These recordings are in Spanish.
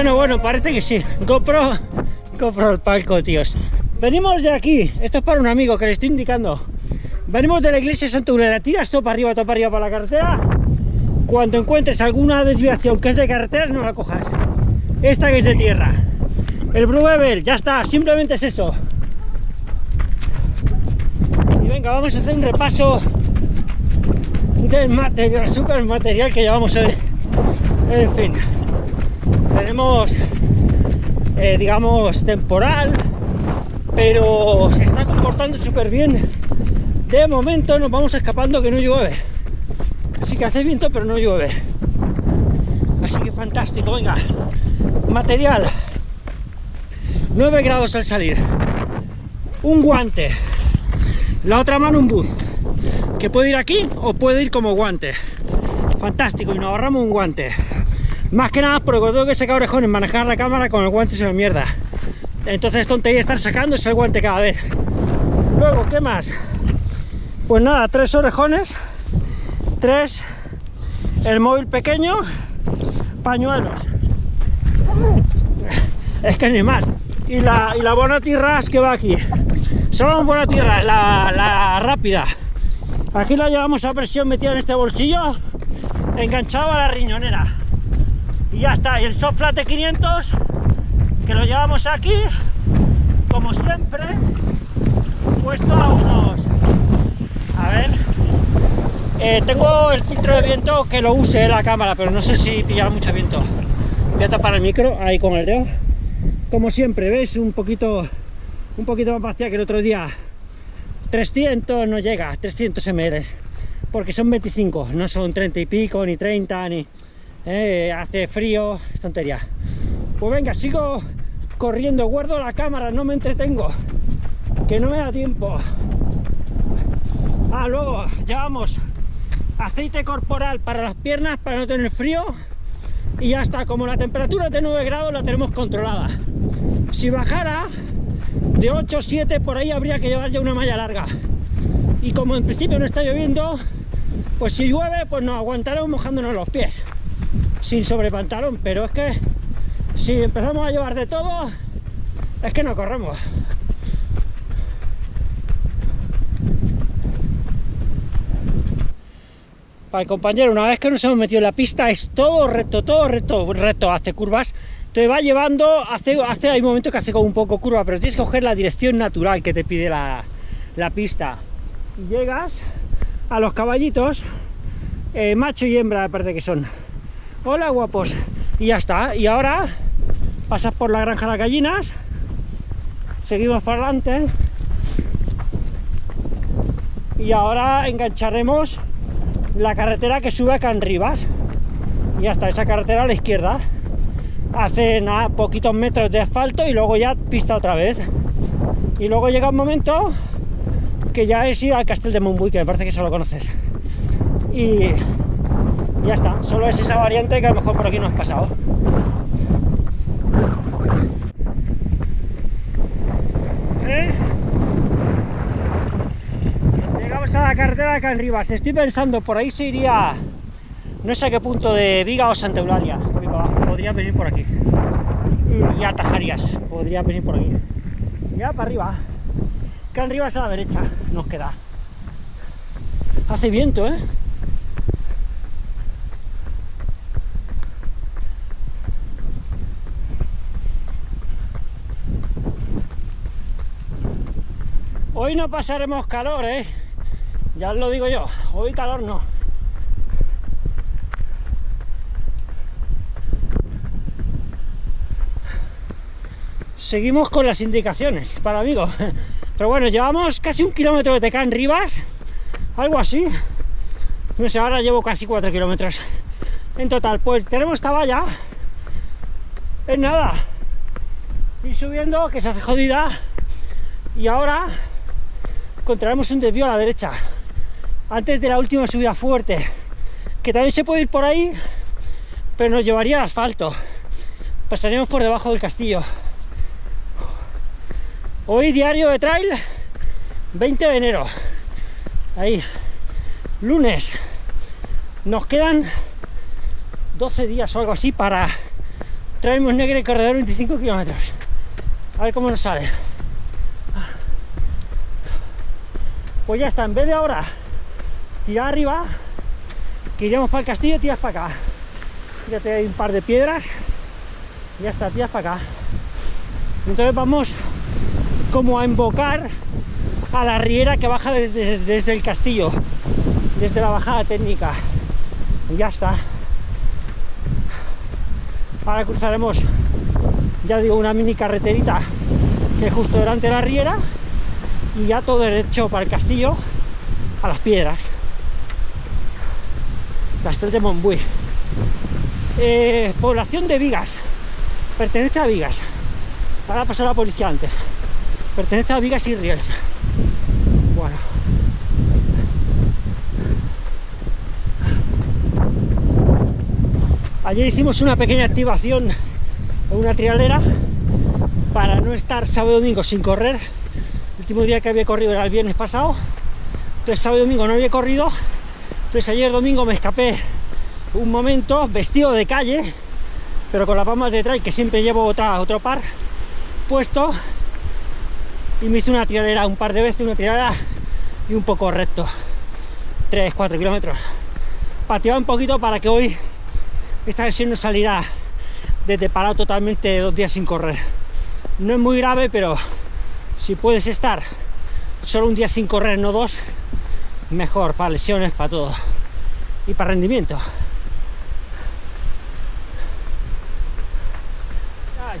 Bueno, bueno, parece que sí. GoPro, GoPro el palco, tíos. Venimos de aquí. Esto es para un amigo que le estoy indicando. Venimos de la iglesia de Santa Eulalia. Tiras todo para arriba, todo para arriba para la carretera. Cuando encuentres alguna desviación que es de carretera, no la cojas. Esta que es de tierra. El Bruevel, ya está. Simplemente es eso. Y venga, vamos a hacer un repaso del material, super material que llevamos hoy. En fin tenemos, eh, digamos, temporal, pero se está comportando súper bien. De momento nos vamos escapando que no llueve. Así que hace viento, pero no llueve. Así que fantástico, venga. Material. 9 grados al salir. Un guante. La otra mano un bus. Que puede ir aquí o puede ir como guante. Fantástico, y nos ahorramos un guante. Más que nada porque tengo que sacar orejones, manejar la cámara con el guante es una mierda. Entonces tontería estar sacándose el guante cada vez. Luego, ¿qué más? Pues nada, tres orejones, tres, el móvil pequeño, pañuelos. Es que ni más. Y la, y la que va aquí. Buena tierra, la, la rápida. Aquí la llevamos a presión metida en este bolsillo, enganchado a la riñonera ya está, y el soft de 500 que lo llevamos aquí como siempre puesto a unos a ver eh, tengo el filtro de viento que lo use la cámara pero no sé si pillará mucho viento. Voy a tapar el micro ahí con el dedo. Como siempre, ¿veis? un poquito un poquito más vacía que el otro día. 300 no llega, 300 ml porque son 25, no son 30 y pico, ni 30, ni eh, hace frío, es tontería. Pues venga, sigo corriendo, guardo la cámara, no me entretengo, que no me da tiempo. Ah, luego llevamos aceite corporal para las piernas para no tener frío y ya está, como la temperatura es de 9 grados la tenemos controlada. Si bajara de 8 o 7 por ahí habría que llevar ya una malla larga. Y como en principio no está lloviendo, pues si llueve pues nos aguantaremos mojándonos los pies sin sobrepantalón, pero es que si empezamos a llevar de todo, es que no corremos. Para el compañero, una vez que nos hemos metido en la pista, es todo recto, todo recto, recto, hace curvas, te va llevando, hace, hace hay momentos que hace como un poco curva, pero tienes que coger la dirección natural que te pide la, pista. llegas a los caballitos, eh, macho y hembra, aparte que son hola guapos. Y ya está. Y ahora pasas por la granja de las gallinas. Seguimos para adelante. Y ahora engancharemos la carretera que sube a Can Rivas. Y hasta esa carretera a la izquierda. Hace nada, poquitos metros de asfalto y luego ya pista otra vez. Y luego llega un momento que ya es ir al Castel de Montbui que me parece que eso lo conoces. Y ya está, solo es esa variante que a lo mejor por aquí no has pasado. ¿Eh? Llegamos a la carretera de acá arriba, estoy pensando, por ahí se iría, no sé a qué punto de Viga o Santa Eulalia, podría venir por aquí. Y atajarías, podría venir por aquí. Ya para arriba, acá arriba es a la derecha, nos queda. Hace viento, ¿eh? Hoy no pasaremos calor, ¿eh? Ya os lo digo yo, hoy calor no. Seguimos con las indicaciones para amigos. Pero bueno, llevamos casi un kilómetro de Tecán Rivas, algo así. No sé, ahora llevo casi cuatro kilómetros en total. Pues tenemos esta valla, es nada. Y subiendo, que se hace jodida. Y ahora encontraremos un desvío a la derecha antes de la última subida fuerte que también se puede ir por ahí pero nos llevaría al asfalto pasaríamos por debajo del castillo hoy diario de trail 20 de enero ahí lunes nos quedan 12 días o algo así para traemos negre corredor 25 kilómetros. A ver cómo nos sale. Pues ya está, en vez de ahora tirar arriba, que iremos para el castillo, tiras para acá. Fíjate, hay un par de piedras. Ya está, tiras para acá. Entonces vamos como a invocar a la riera que baja desde, desde el castillo, desde la bajada técnica. Ya está. Ahora cruzaremos, ya digo, una mini carreterita que es justo delante de la riera y ya todo derecho para el castillo a las piedras. Castel de Montbui. Eh, población de Vigas. Pertenece a Vigas. Ahora pasó la policía antes. Pertenece a Vigas y Riels. Bueno. Ayer hicimos una pequeña activación en una trialera para no estar sábado y domingo sin correr. El último día que había corrido era el viernes pasado. Entonces sábado y domingo no había corrido. Entonces ayer domingo me escapé un momento vestido de calle, pero con las palmas de trail que siempre llevo otra, otro par puesto y me hice una tiralera un par de veces, una tiralera y un poco recto 3-4 kilómetros pateaba un poquito para que hoy esta versión no salirá desde parado totalmente dos días sin correr no es muy grave pero si puedes estar solo un día sin correr no dos mejor para lesiones para todo. Y para rendimiento.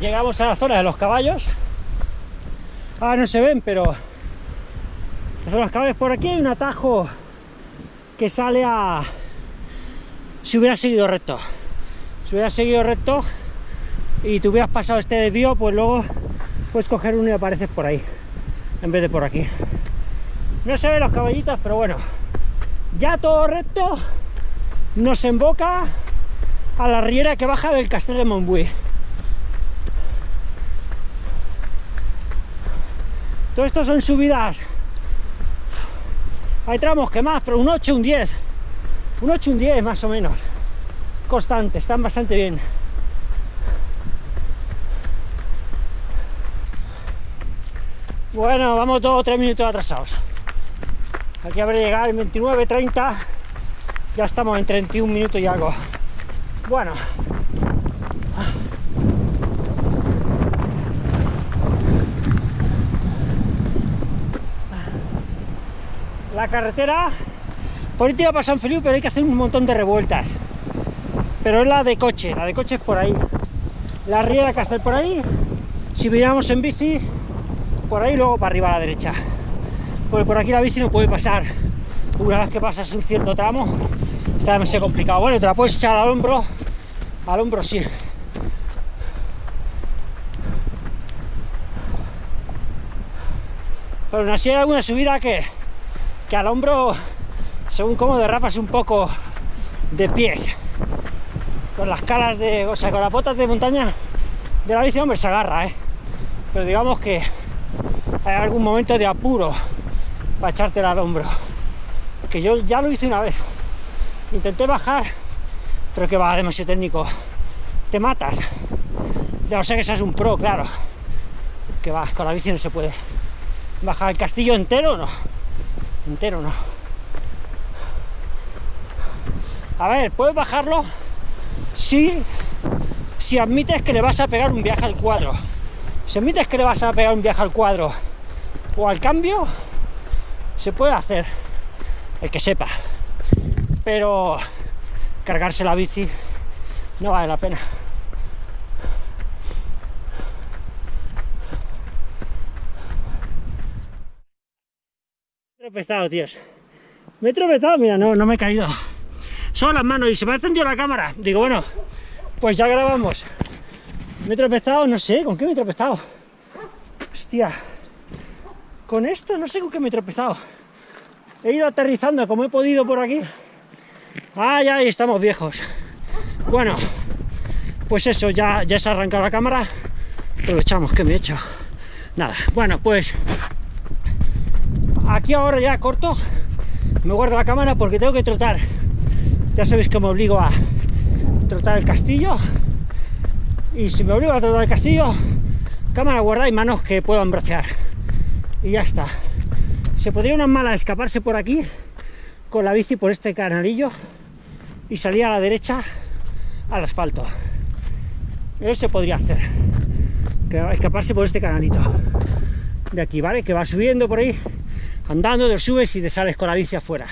Llegamos a la zona de los caballos. Ahora no se ven pero los caballos por aquí hay un atajo que sale a si hubiera seguido recto. Si hubiera seguido recto y te hubieras pasado este desvío pues luego puedes coger uno y apareces por ahí en vez de por aquí. No se ven los caballitos pero bueno. Ya todo recto. Nos emboca a la riera que baja del castillo de Montbui. Todo esto son subidas. Hay tramos que más, pero un 8, un 10 un 8, un 10 más o menos. Constante, están bastante bien bueno, vamos dos o tres minutos atrasados aquí habrá llegado en 29, 30 ya estamos en 31 minutos y algo bueno la carretera por ahí te iba a San Felipe, pero hay que hacer un montón de revueltas. Pero es la de coche, la de coche es por ahí. La riera que está por ahí, si viniéramos en bici, por ahí luego para arriba a la derecha. Porque por aquí la bici no puede pasar. Una vez que pasas un cierto tramo, está demasiado complicado. Bueno, te la puedes echar al hombro, al hombro sí. Pero aún así hay alguna subida que que al hombro, según cómo derrapas un poco de pies, con las calas de, o sea, con las botas de montaña de la bici, hombre, se agarra, ¿eh? Pero digamos que hay algún momento de apuro para echártela al hombro. Que yo ya lo hice una vez. Intenté bajar, pero que va demasiado técnico. Te matas. Ya no sé que seas un pro, claro. Que vas, con la bici no se puede. Bajar el castillo entero, no entero no. A ver, puedes bajarlo si, si admites que le vas a pegar un viaje al cuadro. Si admites que le vas a pegar un viaje al cuadro o al cambio, se puede hacer, el que sepa. Pero cargarse la bici no vale la pena. tropezado, tíos. Me he tropezado, mira, no, no me he caído. Son las manos y se me ha encendido la cámara. Digo, bueno, pues ya grabamos. Me he tropezado, no sé, ¿con qué me he tropezado? Hostia. Con esto no sé con qué me he tropezado. He ido aterrizando como he podido por aquí. Ya, ahí estamos viejos. Bueno, pues eso, ya, ya se ha arrancado la cámara. Aprovechamos, que me he hecho? Nada, bueno, pues aquí ahora ya corto me guardo la cámara porque tengo que trotar ya sabéis que me obligo a trotar el castillo y si me obligo a todo el castillo, cámara guardada y manos que puedan bracear. Y ya está. Se podría una mala escaparse por aquí con la bici por este canalillo y salir a la derecha al asfalto. Eso se podría hacer. escaparse por este canalito de aquí, ¿vale? Que va subiendo por ahí, andando, te subes y te sales con la bici afuera.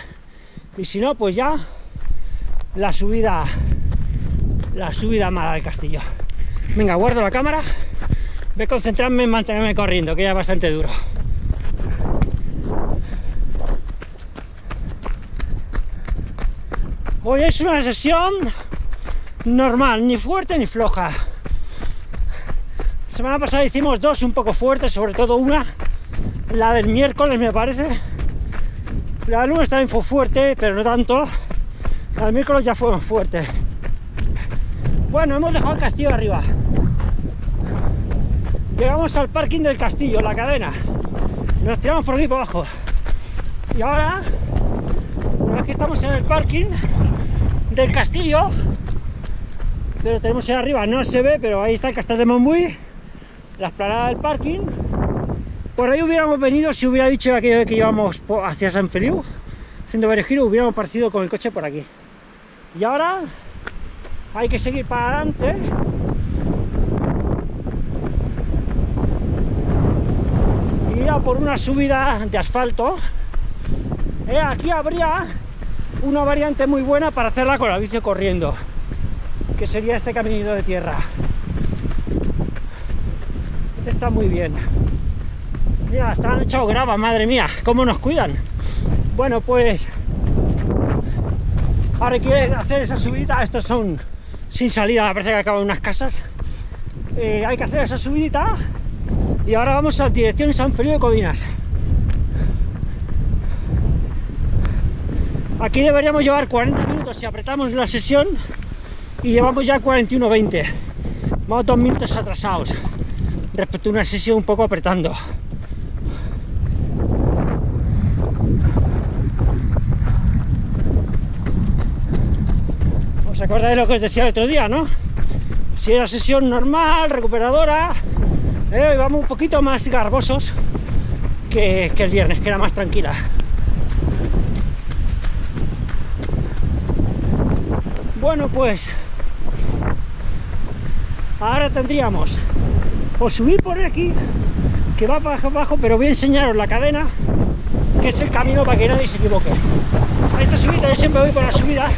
Y si no, pues ya la subida, la subida mala del castillo. Venga, guardo la cámara, voy a concentrarme en mantenerme corriendo, que ya es bastante duro. Hoy es una sesión normal, ni fuerte ni floja. La semana pasada hicimos dos un poco fuertes, sobre todo una, la del miércoles me parece. La del lunes también fue fuerte, pero no tanto. La del miércoles ya fue fuerte. Bueno, hemos dejado el castillo arriba. Llegamos al parking del castillo, la cadena. Nos tiramos por aquí por abajo. Y ahora, vez que estamos en el parking del castillo, pero tenemos ahí arriba, no se ve, pero ahí está el castillo de Montbui, la esplanada del parking. Por ahí hubiéramos venido si hubiera dicho aquello de que íbamos hacia San Feliu, haciendo varios giros, hubiéramos partido con el coche por aquí. Y ahora hay que seguir para adelante ir a por una subida de asfalto eh, aquí habría una variante muy buena para hacerla con la bici corriendo que sería este caminito de tierra este está muy bien mira, están echado grava, madre mía cómo nos cuidan bueno pues ahora hay que hacer esa subida estos son sin salida, parece que acaban unas casas. Eh, hay que hacer esa subidita y ahora vamos a dirección San Felipe de Codinas. Aquí deberíamos llevar 40 minutos si apretamos la sesión y llevamos ya 41-20. Vamos dos minutos atrasados respecto a una sesión un poco apretando. ¿Os acordáis lo que os decía el otro día, no? Si era sesión normal, recuperadora, eh, vamos un poquito más garbosos que, el viernes, que era más tranquila. Bueno, pues ahora tendríamos o subir por aquí, que va para abajo, pero voy a enseñaros la cadena, que es el camino para que nadie se equivoque. A esta subida yo siempre voy por la subida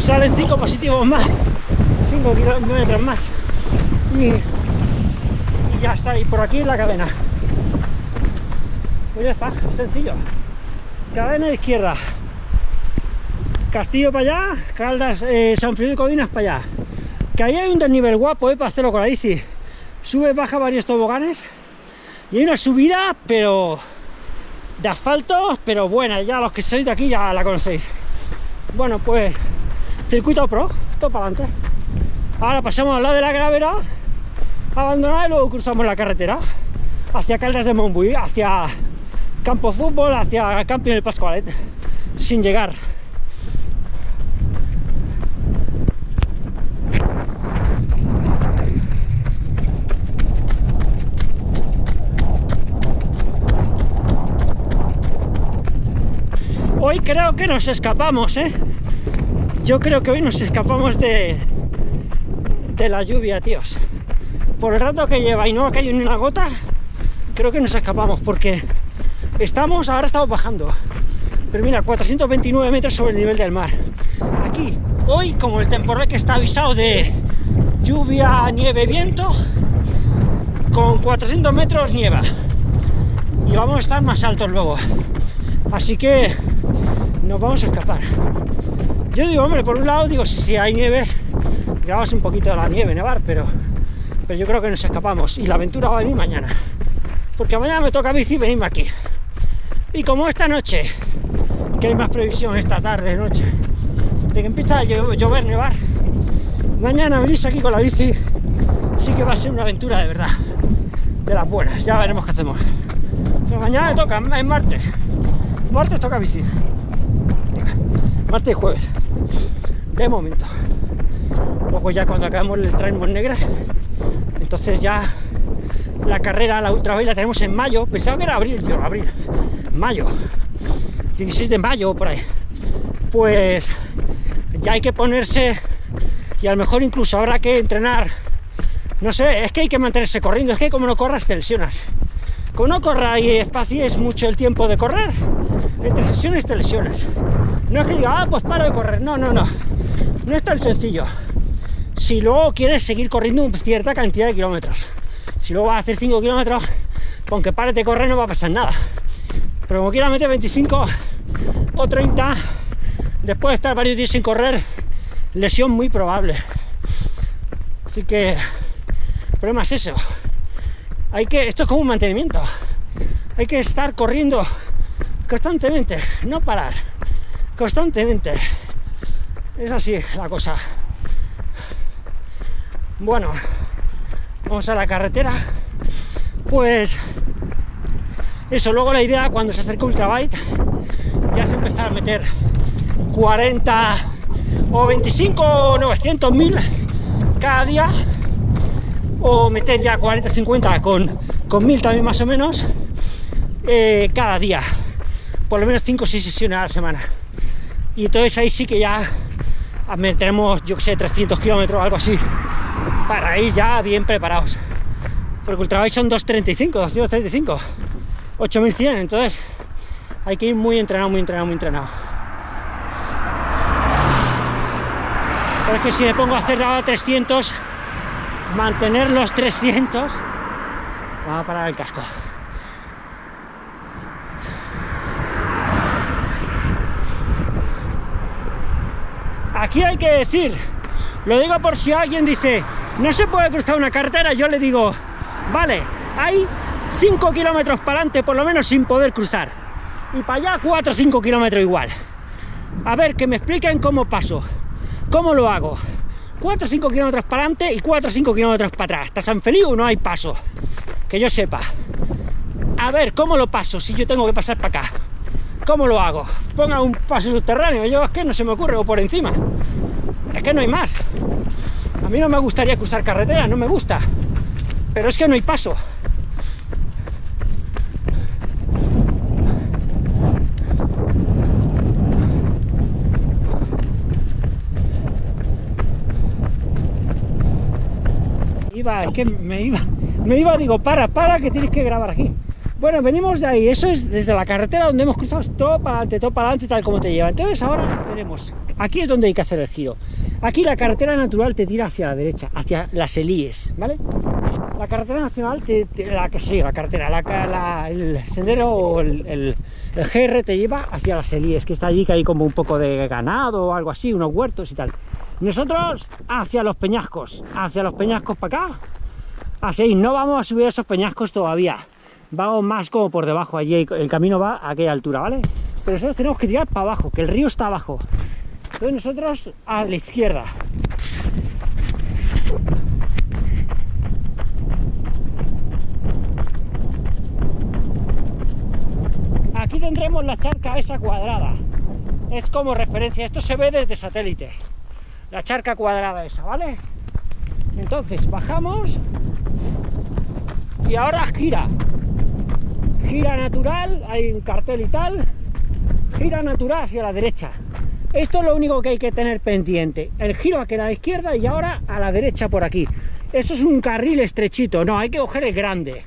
salen 5 positivos más 5 kilómetros más y, ya está y por aquí la cadena. Pues ya está, sencillo. Cadena izquierda Castillo para allá, Caldas, eh, San de Codinas para allá que ahí hay un desnivel guapo eh, para hacerlo con la bici sube, baja varios toboganes y hay una subida pero de asfalto pero buena, ya los que sois de aquí ya la conocéis bueno pues circuito pro, todo para adelante. Ahora pasamos al lado de la gravera, abandonada y luego cruzamos la carretera hacia Caldas de Montbui, hacia Campo Fútbol, hacia Camping del Pascualet, sin llegar. Hoy creo que nos escapamos, ¿eh? Yo creo que hoy nos escapamos de, de la lluvia, tíos. Por el rato que lleva y no ha caído ni una gota, creo que nos escapamos porque estamos, ahora estamos bajando. Pero mira, 429 metros sobre el nivel del mar. Aquí, hoy, como el temporal que está avisado de lluvia, nieve, viento, con 400 metros nieva. Y vamos a estar más altos luego. Así que nos vamos a escapar. Yo digo, hombre, por un lado, digo, si hay nieve, grabas un poquito de la nieve, nevar, pero, pero yo creo que nos escapamos y la aventura va a venir mañana. Porque mañana me toca bici venirme aquí. Y como esta noche, que hay más previsión esta tarde, noche, de que empieza a llover, nevar, mañana venís aquí con la bici, sí que va a ser una aventura de verdad, de las buenas, ya veremos qué hacemos. Pero mañana me toca, es martes, martes toca bici martes y jueves de momento Luego ya cuando acabemos el tren Negra, entonces ya la carrera, la ultra la tenemos en mayo. Pensaba que era abril, tío, abril, mayo, 16 de mayo por ahí. Pues ya hay que ponerse y a lo mejor incluso habrá que entrenar. No sé, es que hay que mantenerse corriendo, es que como no corras te lesionas. Como no corras y espacies mucho el tiempo de correr, entre sesiones te lesionas. No es que diga, ah, pues paro de correr. No, no, no. No es tan sencillo. Si luego quieres seguir corriendo cierta cantidad de kilómetros. Si luego vas a hacer 5 kilómetros, aunque pares de correr no va a pasar nada. Pero como quieras meter 25 o 30, después de estar varios días sin correr, lesión muy probable. Así que el problema es eso. Hay que, esto es como un mantenimiento. Hay que estar corriendo constantemente, no parar, constantemente. Es así la cosa. Bueno, vamos a la carretera. Pues eso, luego la idea cuando se acerca Ultrabyte ya es empezar a meter 40 o 25 o 900 mil cada día o meter ya 40 50 con, con mil también más o menos eh, cada día por lo menos 5 o 6 sesiones a la semana. Y entonces ahí sí que ya meteremos, yo que sé, 300 kilómetros o algo así, para ir ya bien preparados. Porque Ultrabike son 235, 235, 8100, entonces hay que ir muy entrenado, muy entrenado, muy entrenado. Pero es que si me pongo a hacer a 300, mantener los 300, va a parar el casco. Aquí hay que decir, lo digo por si alguien dice, no se puede cruzar una carretera, yo le digo, vale, hay 5 kilómetros para adelante por lo menos sin poder cruzar. Y para allá 4 o 5 kilómetros igual. A ver, que me expliquen cómo paso. ¿Cómo lo hago? 4 o 5 kilómetros para adelante y 4 o 5 kilómetros para atrás. ¿Hasta San Feliu no hay paso? Que yo sepa. A ver, ¿cómo lo paso si yo tengo que pasar para acá? ¿Cómo lo hago? Ponga un paso subterráneo, yo es que no se me ocurre, o por encima. Es que no hay más. A mí no me gustaría cruzar carretera, no me gusta. Pero es que no hay paso. Iba, es que me iba, me iba, digo, para, para, que tienes que grabar aquí. Bueno, venimos de ahí, eso es desde la carretera donde hemos cruzado todo para adelante, todo para adelante, tal como te lleva. Entonces ahora tenemos, aquí es donde hay que hacer el giro. Aquí la carretera natural te tira hacia la derecha, hacia las Elíes, ¿vale? La carretera nacional, te, la que sí, la carretera, la, el sendero o el, el, GR te lleva hacia las Elíes, que está allí, que hay como un poco de ganado o algo así, unos huertos y tal. Nosotros hacia los peñascos, hacia los peñascos para acá, así, no vamos a subir esos peñascos todavía vamos más como por debajo, allí el camino va a aquella altura, ¿vale? Pero nosotros tenemos que tirar para abajo, que el río está abajo. Entonces nosotros a la izquierda. Aquí tendremos la charca esa cuadrada. Es como referencia, esto se ve desde satélite. La charca cuadrada esa, ¿vale? Entonces bajamos y ahora gira gira natural, hay un cartel y tal, gira natural hacia la derecha. Esto es lo único que hay que tener pendiente. El giro aquí a la izquierda y ahora a la derecha por aquí. Eso es un carril estrechito, no, hay que coger el grande.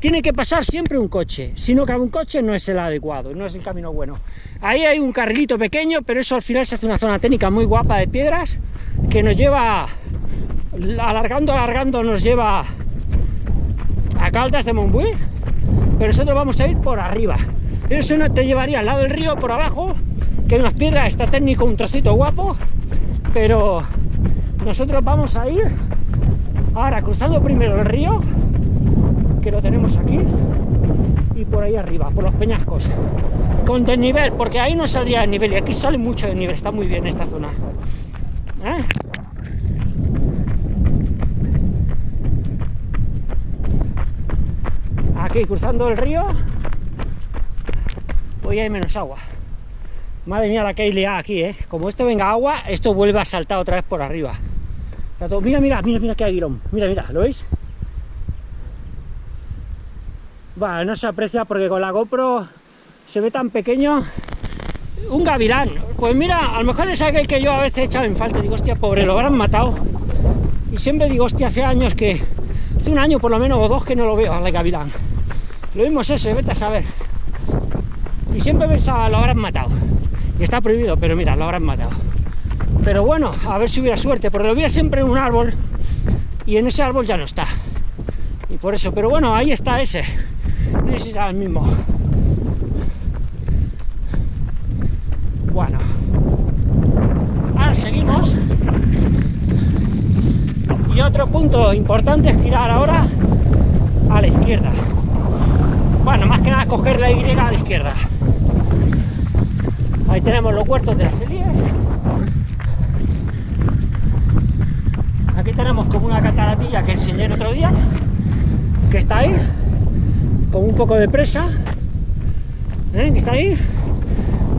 Tiene que pasar siempre un coche, si no cabe un coche no es el adecuado, no es el camino bueno. Ahí hay un carrilito pequeño, pero eso al final se hace una zona técnica muy guapa de piedras que nos lleva, alargando, alargando, nos lleva a Caldas de Montbui pero nosotros vamos a ir por arriba. Eso no te llevaría al lado del río, por abajo, que hay unas piedras, está técnico, un trocito guapo, pero nosotros vamos a ir ahora cruzando primero el río, que lo tenemos aquí, y por ahí arriba, por los peñascos, con desnivel, porque ahí no saldría el nivel, y aquí sale mucho de nivel, está muy bien esta zona. ¿Eh? Aquí cruzando el río hoy hay menos agua madre mía la que hay liada aquí ¿eh? como esto venga agua esto vuelve a saltar otra vez por arriba. Mira, mira, mira, mira qué aguilón. Mira, mira, ¿lo veis? Bueno, no se aprecia porque con la GoPro se ve tan pequeño. Un gavilán. Pues mira, a lo mejor es aquel que yo a veces he echado en falta. Digo, hostia, pobre, lo habrán matado. Y siempre digo, hostia, hace años que... Hace un año por lo menos o dos que no lo veo al gavilán. Lo mismo es ese, vete a saber. Y siempre pensaba, lo habrán matado. Y está prohibido, pero mira, lo habrán matado. Pero bueno, a ver si hubiera suerte, porque lo veía siempre en un árbol y en ese árbol ya no está. Y por eso, pero bueno, ahí está ese. No sé el mismo. Bueno. Ahora seguimos. Y otro punto importante es girar ahora a la izquierda. Bueno, más que nada coger la Y a la izquierda. Ahí tenemos los huertos de las Elías. Aquí tenemos como una cataratilla que enseñé el otro día, que está ahí, con un poco de presa, ¿eh? que está ahí.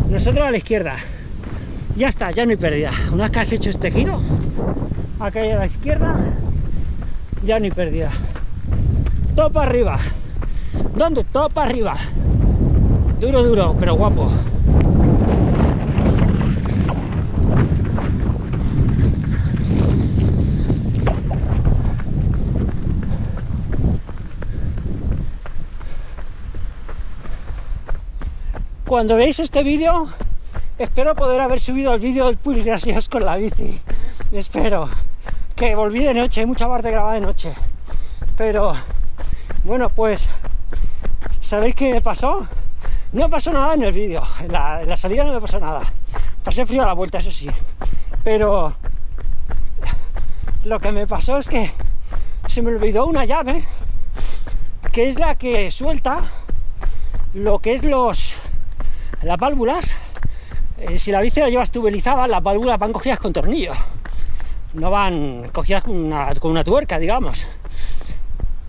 Nosotros a la izquierda. Ya está, ya no hay pérdida. Una vez que has hecho este giro, acá a la izquierda, ya no hay pérdida. Todo para arriba. ¿Dónde? Todo para arriba. Duro, duro, pero guapo. Cuando veáis este vídeo, espero poder haber subido el vídeo del Puy Gracias con la bici. Espero. Que volví de noche, hay mucha parte grabada de noche. Pero, bueno, pues, ¿sabéis qué pasó? No pasó nada en el vídeo, en la, salida no me pasó nada. Pasé frío a la vuelta, eso sí. Pero, lo que me pasó es que se me olvidó una llave, que es la que suelta lo que es los las válvulas, eh, si la bici la llevas tubelizada, las válvulas van cogidas con tornillos, no van cogidas con una, tuerca, digamos,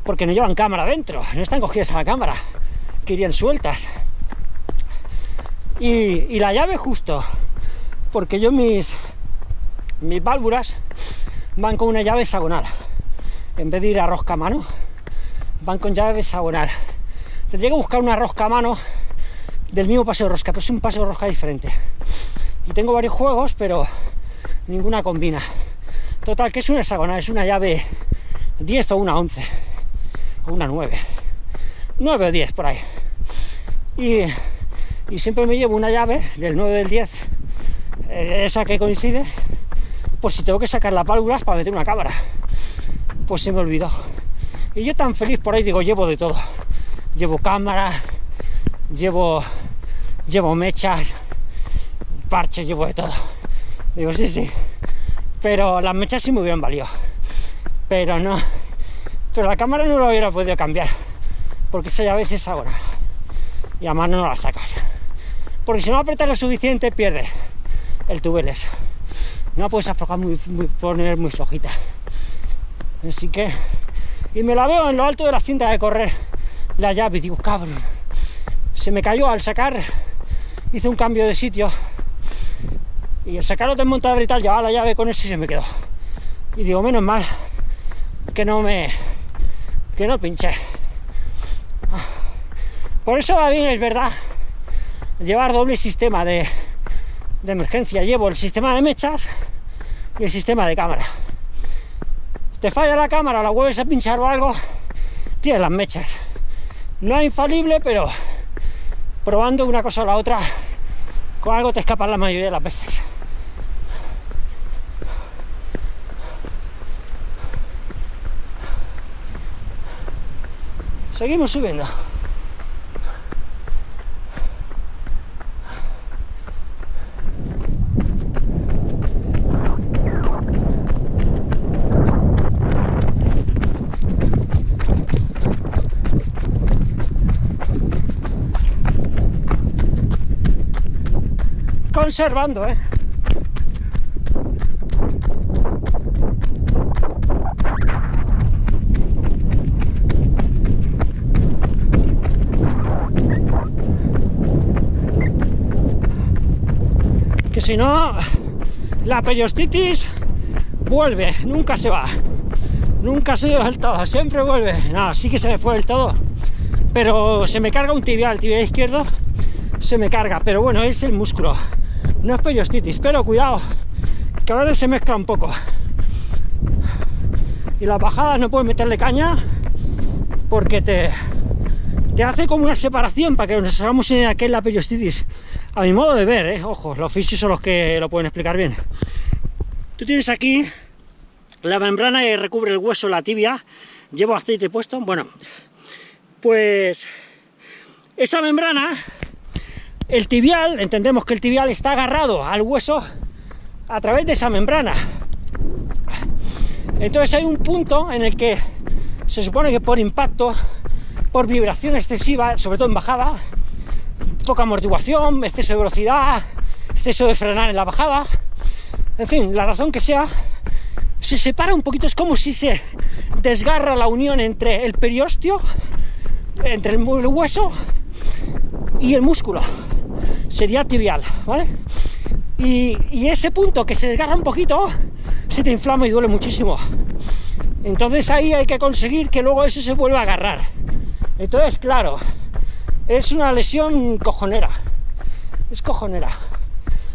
porque no llevan cámara dentro, no están cogidas a la cámara, que irían sueltas. Y, la llave justo, porque yo mis, mis válvulas van con una llave hexagonal, en vez de ir a rosca a mano, van con llave hexagonal. Tendría que buscar una rosca a mano del mismo paseo rosca, pero es un paseo rosca diferente. Y tengo varios juegos, pero ninguna combina. Total, que es una hexagonal, es una llave 10 o una 11, o una 9. 9 o 10 por ahí. Y, y siempre me llevo una llave del 9 del 10, eh, esa que coincide, pues si tengo que sacar las válvulas para meter una cámara. Pues se me olvidó. Y yo tan feliz por ahí digo, llevo de todo. Llevo cámara, llevo, llevo mechas, parches, llevo de todo. Digo, sí, sí. Pero las mechas sí me hubieran valido. Pero no. Pero la cámara no lo hubiera podido cambiar. Porque esa llave es ahora. Y a mano no la sacas. Porque si no apretas lo suficiente, pierde el tubeles. No la puedes aflojar muy, poner muy flojita. Así que. Y me la veo en lo alto de la cinta de correr la llave y digo, cabrón se me cayó al sacar, hice un cambio de sitio y al sacarlo desmontador y tal, llevaba la llave con eso y se me quedó. Y digo, menos mal que no me que no pinché. Por eso va bien, es verdad, llevar doble sistema de, de emergencia. Llevo el sistema de mechas y el sistema de cámara. te falla la cámara, la vuelves a pinchar o algo, tienes las mechas. No es infalible, pero probando una cosa o la otra, con algo te escapas la mayoría de las veces. Seguimos subiendo. Conservando, ¿eh? Que si no, la periostitis vuelve, nunca se va. Nunca se va del todo, siempre vuelve. No, sí que se me fue del todo. Pero se me carga un tibial, el tibial izquierdo se me carga. Pero bueno, es el músculo. No es periostitis, pero cuidado, que a veces se mezcla un poco. Y las bajadas no puedes meterle caña porque te, te hace como una separación para que nos hagamos idea qué es la periostitis. A mi modo de ver, ¿eh? ojo, los fisios son los que lo pueden explicar bien. Tú tienes aquí la membrana que recubre el hueso, la tibia. Llevo aceite puesto. Bueno, pues esa membrana, el tibial, entendemos que el tibial está agarrado al hueso a través de esa membrana. Entonces hay un punto en el que se supone que por impacto por vibración excesiva, sobre todo en bajada, poca amortiguación, exceso de velocidad, exceso de frenar en la bajada, en fin, la razón que sea, se separa un poquito, es como si se desgarra la unión entre el periostio, entre el hueso y el músculo, sería tibial, ¿vale? Y, ese punto que se desgarra un poquito, se te inflama y duele muchísimo. Entonces ahí hay que conseguir que luego eso se vuelva a agarrar. Entonces, claro, es una lesión cojonera. Es cojonera.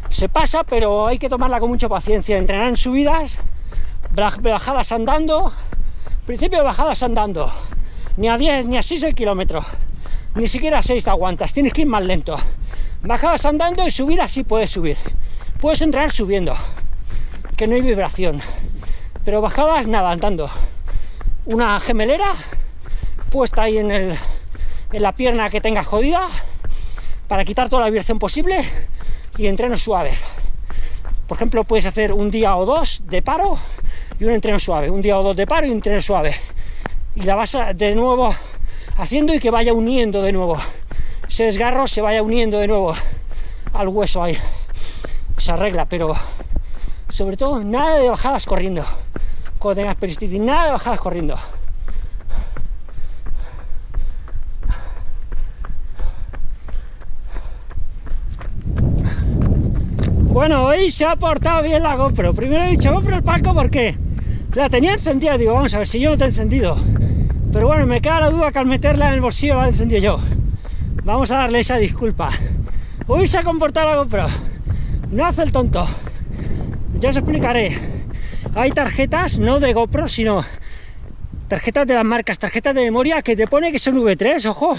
Se pasa, pero hay que tomarla con mucha paciencia. Entrenar en subidas, bajadas andando, principio bajadas andando. Ni a 10 ni a 6 el kilómetro. Ni siquiera a 6 te aguantas, tienes que ir más lento. Bajadas andando y subidas sí puedes subir. Puedes entrenar subiendo, que no hay vibración. Pero bajadas nada, andando. Una gemelera puesta ahí en, el, en la pierna que tengas jodida para quitar toda la vibración posible y entreno suave. Por ejemplo, puedes hacer un día o dos de paro y un entreno suave, un día o dos de paro y un entreno suave. Y la vas de nuevo haciendo y que vaya uniendo de nuevo. Ese desgarro se vaya uniendo de nuevo al hueso ahí. Se arregla, pero sobre todo nada de bajadas corriendo. Cuando tengas peristitis, nada de bajadas corriendo. Bueno, hoy se ha portado bien la GoPro. Primero he dicho GoPro el palco porque la tenía encendida. Digo, vamos a ver si yo no te he encendido. Pero bueno, me queda la duda que al meterla en el bolsillo la he encendido yo. Vamos a darle esa disculpa. Hoy se ha comportado la GoPro. No hace el tonto. Ya os explicaré. Hay tarjetas, no de GoPro, sino tarjetas de las marcas, tarjetas de memoria que te pone que son V3, ojo.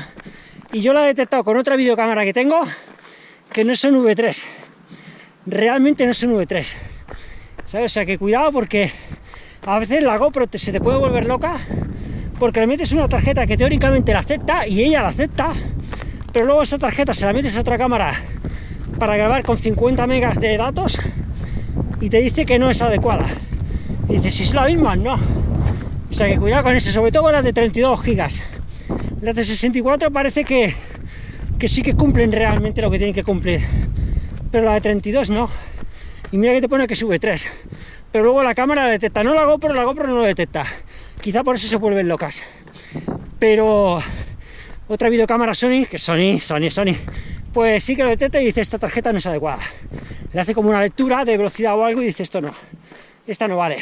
Y yo la he detectado con otra videocámara que tengo que no son V3 realmente no es un V3. ¿Sabes? O sea que cuidado porque a veces la GoPro se te puede volver loca porque le metes una tarjeta que teóricamente la acepta y ella la acepta, pero luego esa tarjeta se la metes a otra cámara para grabar con 50 megas de datos y te dice que no es adecuada. Y dices, si es la misma, no. O sea que cuidado con eso, sobre todo con las de 32 gigas. Las de 64 parece que, que sí que cumplen realmente lo que tienen que cumplir pero la de 32 no. Y mira que te pone que sube 3. Pero luego la cámara detecta. No la GoPro, la GoPro no lo detecta. Quizá por eso se vuelven locas. Pero otra videocámara Sony, que Sony, Sony, Sony, pues sí que lo detecta y dice esta tarjeta no es adecuada. Le hace como una lectura de velocidad o algo y dice esto no, esta no vale.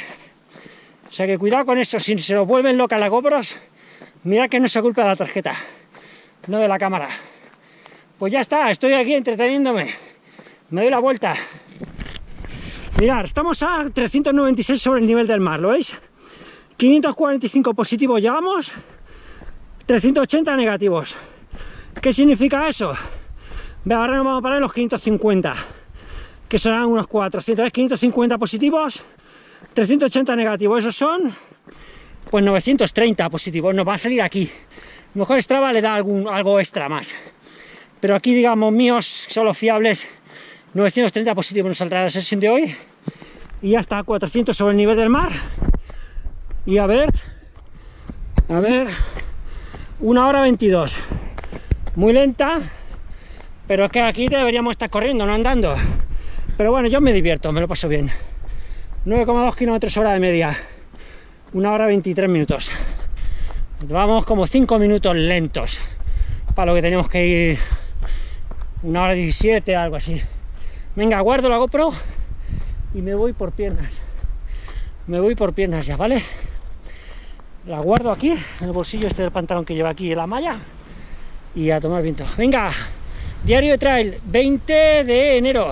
O sea que cuidado con eso, si se lo vuelven locas las GoPros, mira que no se culpa de la tarjeta, no de la cámara. Pues ya está, estoy aquí entreteniéndome me doy la vuelta. Mirad, estamos a 396 sobre el nivel del mar, ¿lo veis? 545 positivos llevamos, 380 negativos. ¿Qué significa eso? Ahora nos vamos a parar los 550, que serán unos 400, 550 positivos, 380 negativos, esos son pues 930 positivos, nos va a salir aquí. mejor Strava le da algún, algo extra más, pero aquí digamos míos son los fiables 930 positivos nos saldrá la sesión de hoy. Y ya está, 400 sobre el nivel del mar. Y a ver a ver una hora 22 muy lenta pero es que aquí deberíamos estar corriendo, no andando. Pero bueno, yo me divierto, me lo paso bien. 9,2 kilómetros hora de media. Una hora 23 minutos. Vamos como 5 minutos lentos para lo que tenemos que ir. Una hora 17, algo así. Venga, guardo la GoPro y me voy por piernas. me voy por piernas ya, ¿vale? La guardo aquí, en el bolsillo este del pantalón que lleva aquí la malla, y a tomar viento. Venga, diario de trail, 20 de enero.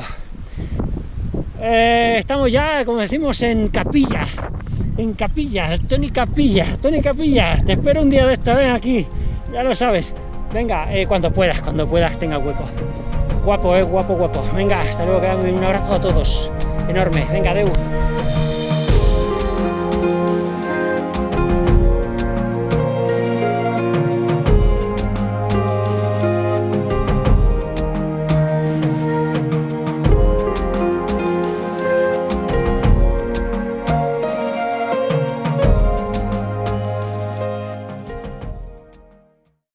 Eh, estamos ya, como decimos, en Capilla, en Capilla, Tony Capilla, Tony Capilla, te espero un día de esto, ven aquí, ya lo sabes. Venga, eh, cuando puedas, cuando puedas, tenga hueco. Guapo, eh, guapo, guapo. Venga, hasta luego, un abrazo a todos. Enorme. Venga, Deu.